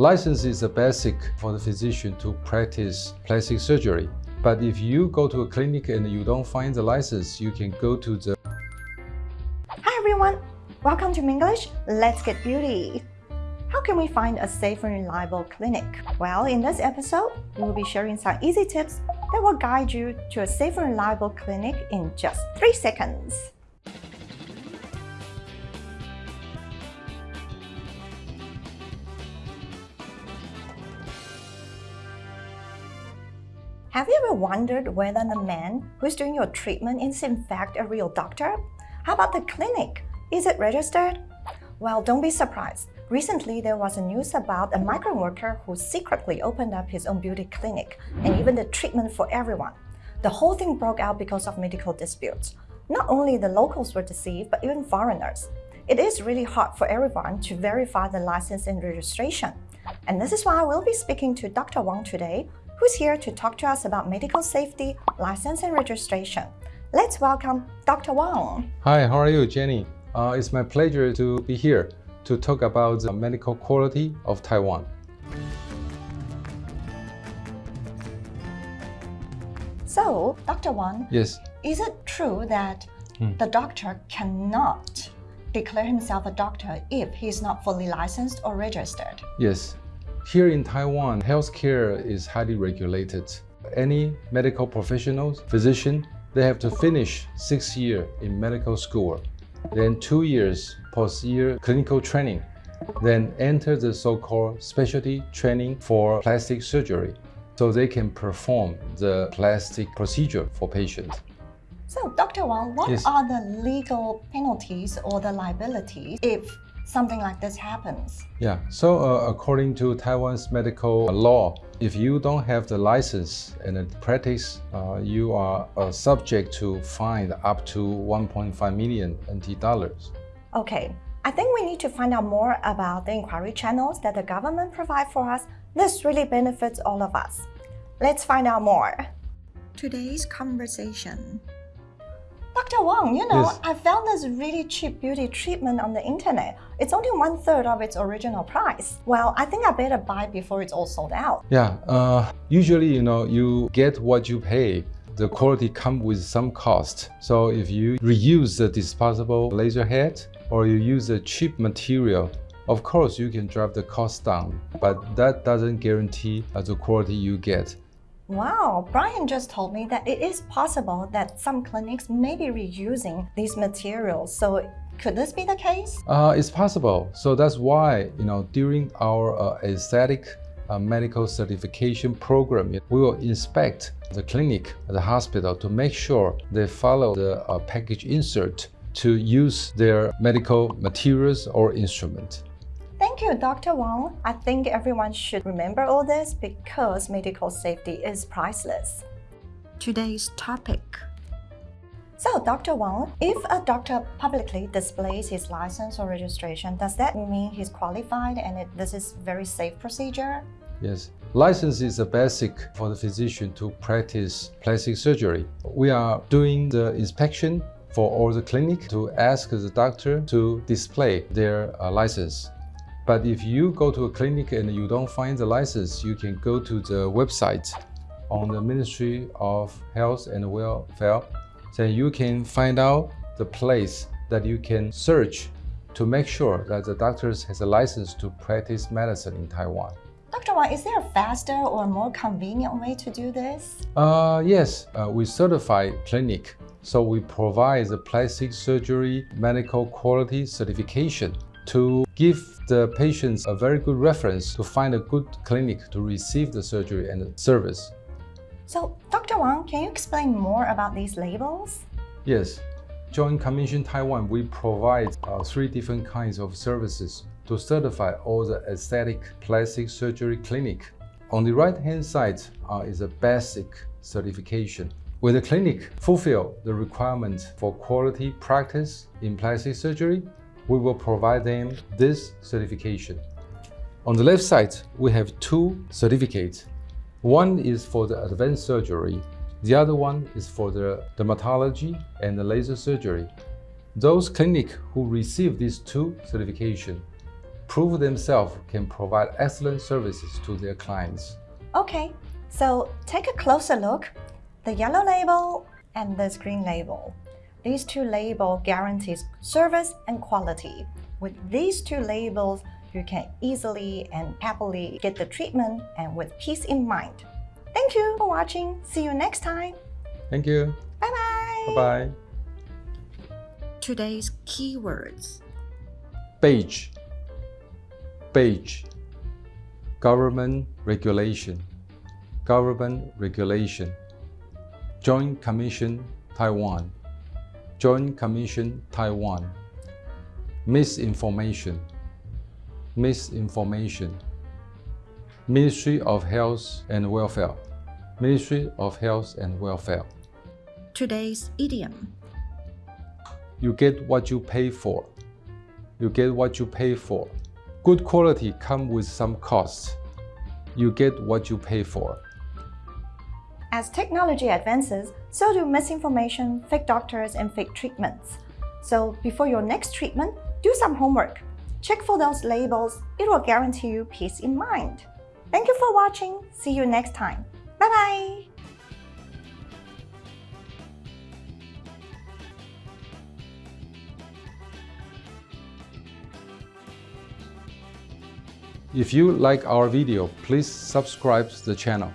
License is a basic for the physician to practice plastic surgery. But if you go to a clinic and you don't find the license, you can go to the Hi everyone! Welcome to Minglish. Let's get beauty. How can we find a safe and reliable clinic? Well, in this episode, we will be sharing some easy tips that will guide you to a safe and reliable clinic in just 3 seconds. Have you ever wondered whether the man who's doing your treatment is in fact a real doctor? How about the clinic? Is it registered? Well, don't be surprised. Recently, there was a news about a migrant worker who secretly opened up his own beauty clinic and even the treatment for everyone. The whole thing broke out because of medical disputes. Not only the locals were deceived, but even foreigners. It is really hard for everyone to verify the license and registration. And this is why I will be speaking to Dr. Wang today, who's here to talk to us about medical safety, license and registration. Let's welcome Dr. Wang. Hi, how are you, Jenny? Uh, it's my pleasure to be here to talk about the medical quality of Taiwan. So, Dr. Wang, Yes, is it true that Hmm. the doctor cannot declare himself a doctor if he's not fully licensed or registered? yes. Here in Taiwan, healthcare is highly regulated. Any medical professionals, physician, they have to finish six years in medical school, then two years post-year clinical training, then enter the so-called specialty training for plastic surgery, so they can perform the plastic procedure for patients. So, Dr. Wang, what Yes. are the legal penalties or the liabilities if something like this happens? Yeah, so uh, according to Taiwan's medical law, if you don't have the license and the practice, uh, you are uh, subject to fine up to 1.5 million NT dollars. Okay, I think we need to find out more about the inquiry channels that the government provide for us. This really benefits all of us. Let's find out more. Today's conversation. Dr. Wang, you know, Yes. I found this really cheap beauty treatment on the internet. It's only one third of its original price. Well, I think I better buy before it's all sold out. Yeah, uh, usually, you know, you get what you pay. The quality comes with some cost. So if you reuse the disposable laser head or you use a cheap material, of course you can drive the cost down, but that doesn't guarantee uh, the quality you get. Wow, Brian just told me that it is possible that some clinics may be reusing these materials. So could this be the case? Uh, it's possible. So that's why, you know, during our uh, aesthetic uh, medical certification program, we will inspect the clinic, the hospital to make sure they follow the uh, package insert to use their medical materials or instrument. Thank you, Dr. Wang. I think everyone should remember all this because medical safety is priceless. Today's topic. So, Dr. Wang, if a doctor publicly displays his license or registration, does that mean he's qualified and it, this is very safe procedure? Yes, license is a basic for the physician to practice plastic surgery. We are doing the inspection for all the clinic to ask the doctor to display their uh, license. But if you go to a clinic and you don't find the license, you can go to the website on the Ministry of Health and Welfare. Then you can find out the place that you can search to make sure that the doctors has a license to practice medicine in Taiwan. Dr. Wang, is there a faster or more convenient way to do this? Uh, yes, uh, we certify clinic. So we provide the plastic surgery medical quality certification to give the patients a very good reference to find a good clinic to receive the surgery and the service. So, Dr. Wang, can you explain more about these labels? Yes, Joint Commission Taiwan, we provide uh, three different kinds of services to certify all the aesthetic plastic surgery clinic. On the right-hand side uh, is a basic certification. When the clinic fulfill the requirement for quality practice in plastic surgery, we will provide them this certification. On the left side, we have two certificates. One is for the advanced surgery, the other one is for the dermatology and the laser surgery. Those clinics who receive these two certifications prove themselves can provide excellent services to their clients. Okay, so take a closer look. The yellow label and this green label. These two labels guarantees service and quality. With these two labels, you can easily and happily get the treatment and with peace in mind. Thank you for watching. See you next time. Thank you. Bye bye. Bye bye. Today's keywords Beige. Beige. Government regulation. Government regulation. Joint Commission Taiwan. Joint Commission Taiwan. Misinformation. Misinformation. Ministry of Health and Welfare. Ministry of Health and Welfare. Today's idiom You get what you pay for. You get what you pay for. Good quality come with some cost. You get what you pay for. As technology advances, so do misinformation, fake doctors, and fake treatments. So before your next treatment, do some homework. Check for those labels. It will guarantee you peace in mind. Thank you for watching. See you next time. Bye bye. If you like our video, please subscribe the channel.